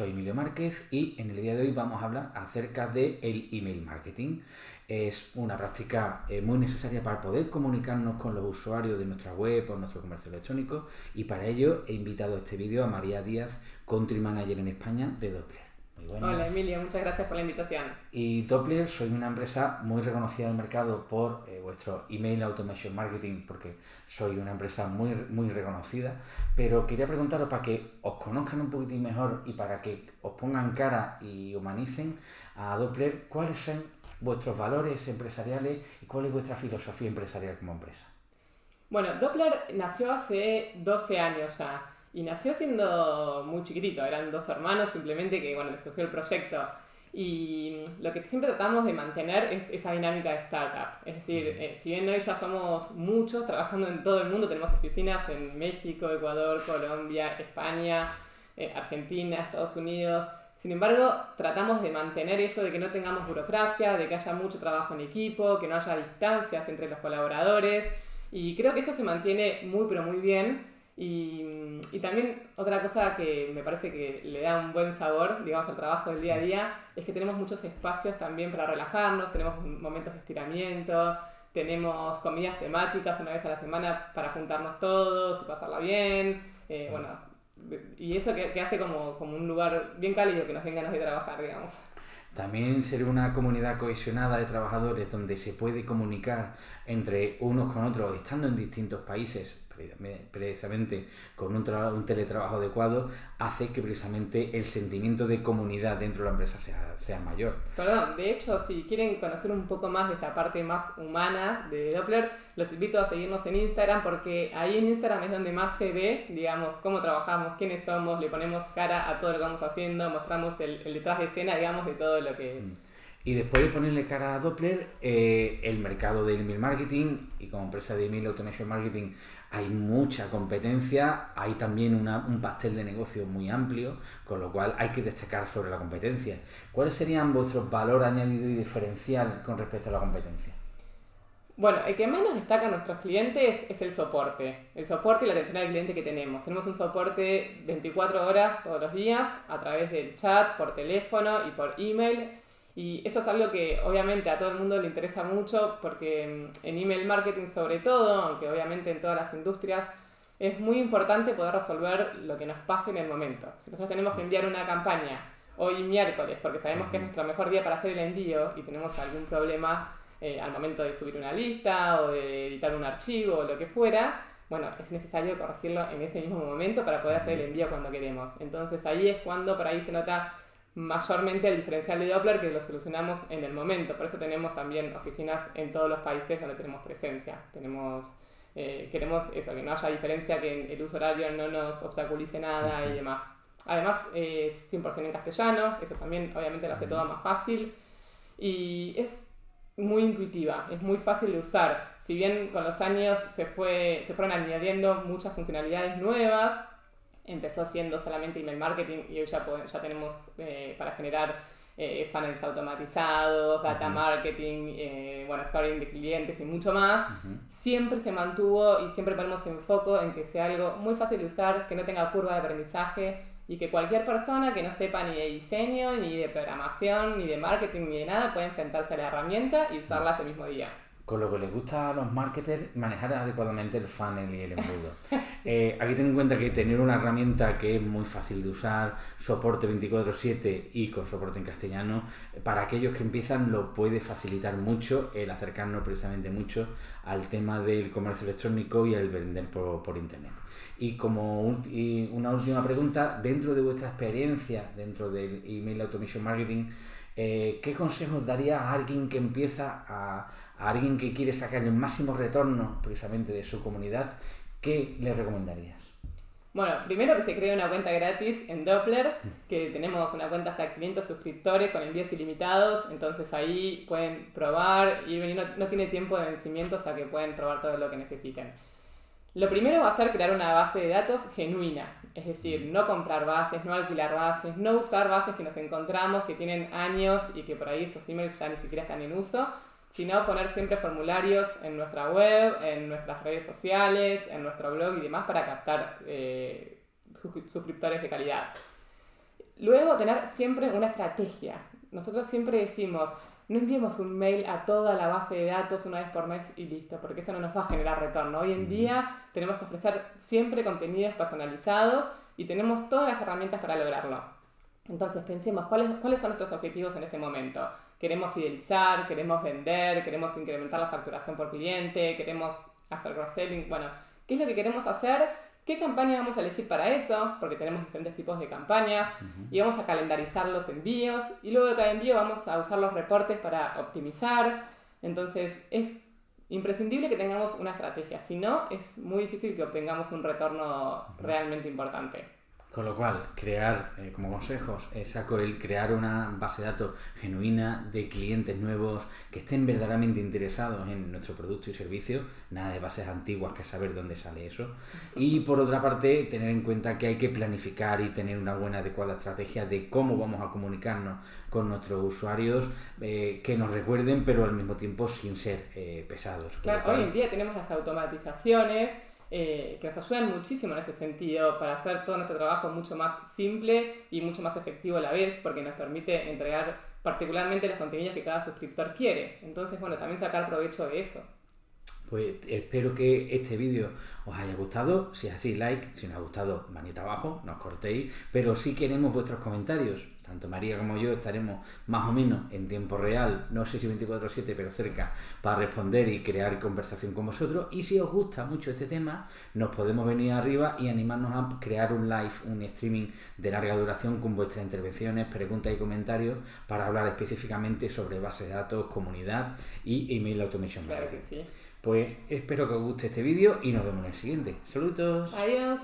soy Emilio Márquez y en el día de hoy vamos a hablar acerca del el email marketing. Es una práctica eh, muy necesaria para poder comunicarnos con los usuarios de nuestra web o nuestro comercio electrónico y para ello he invitado a este vídeo a María Díaz, Country Manager en España de Doppler. Hola Emilio, muchas gracias por la invitación. Y Doppler, soy una empresa muy reconocida en el mercado por eh, vuestro email automation marketing, porque soy una empresa muy, muy reconocida. Pero quería preguntaros para que os conozcan un poquitín mejor y para que os pongan cara y humanicen a Doppler, ¿cuáles son vuestros valores empresariales y cuál es vuestra filosofía empresarial como empresa? Bueno, Doppler nació hace 12 años ya. Y nació siendo muy chiquitito, eran dos hermanos simplemente que, bueno, les surgió el proyecto. Y lo que siempre tratamos de mantener es esa dinámica de startup. Es decir, eh, si bien hoy ya somos muchos trabajando en todo el mundo, tenemos oficinas en México, Ecuador, Colombia, España, eh, Argentina, Estados Unidos. Sin embargo, tratamos de mantener eso de que no tengamos burocracia, de que haya mucho trabajo en equipo, que no haya distancias entre los colaboradores. Y creo que eso se mantiene muy, pero muy bien. Y, y, también otra cosa que me parece que le da un buen sabor, digamos, al trabajo del día a día, es que tenemos muchos espacios también para relajarnos, tenemos momentos de estiramiento, tenemos comidas temáticas una vez a la semana para juntarnos todos y pasarla bien. Eh, bueno, y eso que, que, hace como, como un lugar bien cálido que nos den ganas de trabajar, digamos. También ser una comunidad cohesionada de trabajadores donde se puede comunicar entre unos con otros, estando en distintos países, precisamente con un, un, teletrabajo adecuado, hace que precisamente el sentimiento de comunidad dentro de la empresa sea, sea mayor. Perdón, de hecho, si quieren conocer un poco más de esta parte más humana de Doppler, los invito a seguirnos en Instagram porque ahí en Instagram es donde más se ve, digamos, cómo trabajamos, quiénes somos, le ponemos cara a todo lo que vamos haciendo, mostramos el, el detrás de escena, digamos, de todo lo que... Mm. Y después de ponerle cara a Doppler, eh, el mercado del email marketing y como empresa de email automation marketing hay mucha competencia, hay también un pastel de negocio muy amplio, con lo cual hay que destacar sobre la competencia. ¿Cuáles serían vuestros valores añadidos y diferencial con respecto a la competencia? Bueno, el que más nos destaca a nuestros clientes es el soporte. El soporte y la atención al cliente que tenemos. Tenemos un soporte 24 horas todos los días a través del chat, por teléfono y por email y eso es algo que obviamente a todo el mundo le interesa mucho porque mm, en email marketing sobre todo, aunque obviamente en todas las industrias, es muy importante poder resolver lo que nos pase en el momento. Si nosotros tenemos que enviar una campaña hoy miércoles porque sabemos que es nuestro mejor día para hacer el envío y tenemos algún problema eh, al momento de subir una lista o de editar un archivo o lo que fuera, bueno, es necesario corregirlo en ese mismo momento para poder hacer el envío cuando queremos. Entonces ahí es cuando por ahí se nota mayormente el diferencial de Doppler que lo solucionamos en el momento. Por eso tenemos también oficinas en todos los países donde tenemos presencia. Tenemos, eh, queremos eso, que no haya diferencia, que el uso horario no nos obstaculice nada y demás. Además es 100% en castellano, eso también obviamente lo hace todo más fácil. Y es muy intuitiva, es muy fácil de usar. Si bien con los años se, fue, se fueron añadiendo muchas funcionalidades nuevas, empezó siendo solamente email marketing y hoy ya, ya tenemos eh, para generar eh, funnels automatizados, data marketing, eh, bueno, scoring de clientes y mucho más, siempre se mantuvo y siempre ponemos en foco en que sea algo muy fácil de usar, que no tenga curva de aprendizaje y que cualquier persona que no sepa ni de diseño, ni de programación, ni de marketing, ni de nada, pueda enfrentarse a la herramienta y usarla ese mismo día con lo que les gusta a los marketers manejar adecuadamente el funnel y el embudo. Eh, aquí ten en cuenta que tener una herramienta que es muy fácil de usar, soporte 24/7 y con soporte en castellano, para aquellos que empiezan lo puede facilitar mucho el acercarnos precisamente mucho al tema del comercio electrónico y el vender por, internet. Y como una última pregunta, dentro de vuestra experiencia dentro del email automation marketing, eh, ¿qué consejos daría a alguien que empieza a, alguien que quiere sacar el máximo retorno precisamente de su comunidad? ¿Qué le recomendarías? Bueno, primero que se cree una cuenta gratis en Doppler, que tenemos una cuenta hasta 500 suscriptores con envíos ilimitados, entonces ahí pueden probar y no, no tiene tiempo de vencimiento, o sea que pueden probar todo lo que necesiten. Lo primero va a ser crear una base de datos genuina, es decir, no comprar bases, no alquilar bases, no usar bases que nos encontramos, que tienen años y que por ahí esos emails ya ni siquiera están en uso, sino poner siempre formularios en nuestra web, en nuestras redes sociales, en nuestro blog y demás para captar eh, suscriptores de calidad. Luego, tener siempre una estrategia. Nosotros siempre decimos, no enviemos un mail a toda la base de datos una vez por mes y listo, porque eso no nos va a generar retorno. Hoy en día tenemos que ofrecer siempre contenidos personalizados y tenemos todas las herramientas para lograrlo. Entonces pensemos cuáles, cuáles son nuestros objetivos en este momento. Queremos fidelizar, queremos vender, queremos incrementar la facturación por cliente, queremos hacer cross-selling. Bueno, ¿qué es lo que queremos hacer? ¿Qué campaña vamos a elegir para eso? Porque tenemos diferentes tipos de campaña y vamos a calendarizar los envíos y luego de cada envío vamos a usar los reportes para optimizar. Entonces es imprescindible que tengamos una estrategia, si no es muy difícil que obtengamos un retorno realmente importante. Con lo cual, crear, eh, como consejos, eh, saco el crear una base de datos genuina de clientes nuevos que estén verdaderamente interesados en nuestro producto y servicio, nada de bases antiguas que saber dónde sale eso. Y por otra parte, tener en cuenta que hay que planificar y tener una buena, adecuada estrategia de cómo vamos a comunicarnos con nuestros usuarios, eh, que nos recuerden, pero al mismo tiempo sin ser pesados. Claro, hoy en día tenemos las automatizaciones eh, que nos ayudan muchísimo en este sentido para hacer todo nuestro trabajo mucho más simple y mucho más efectivo a la vez, porque nos permite entregar particularmente los contenidos que cada suscriptor quiere. Entonces, bueno, también sacar provecho de eso. Pues espero que este vídeo os haya gustado. Si es así, like. Si no os ha gustado, manita abajo, no os cortéis. Pero sí queremos vuestros comentarios. Tanto María como yo estaremos más o menos en tiempo real, no sé si 24/7, pero cerca, para responder y crear conversación con vosotros. Y si os gusta mucho este tema, nos podemos venir arriba y animarnos a crear un live, un streaming de larga duración con vuestras intervenciones, preguntas y comentarios para hablar específicamente sobre base de datos, comunidad y email automation claro Que sí. Pues espero que os guste este vídeo y nos vemos en el siguiente. Saludos. Adiós.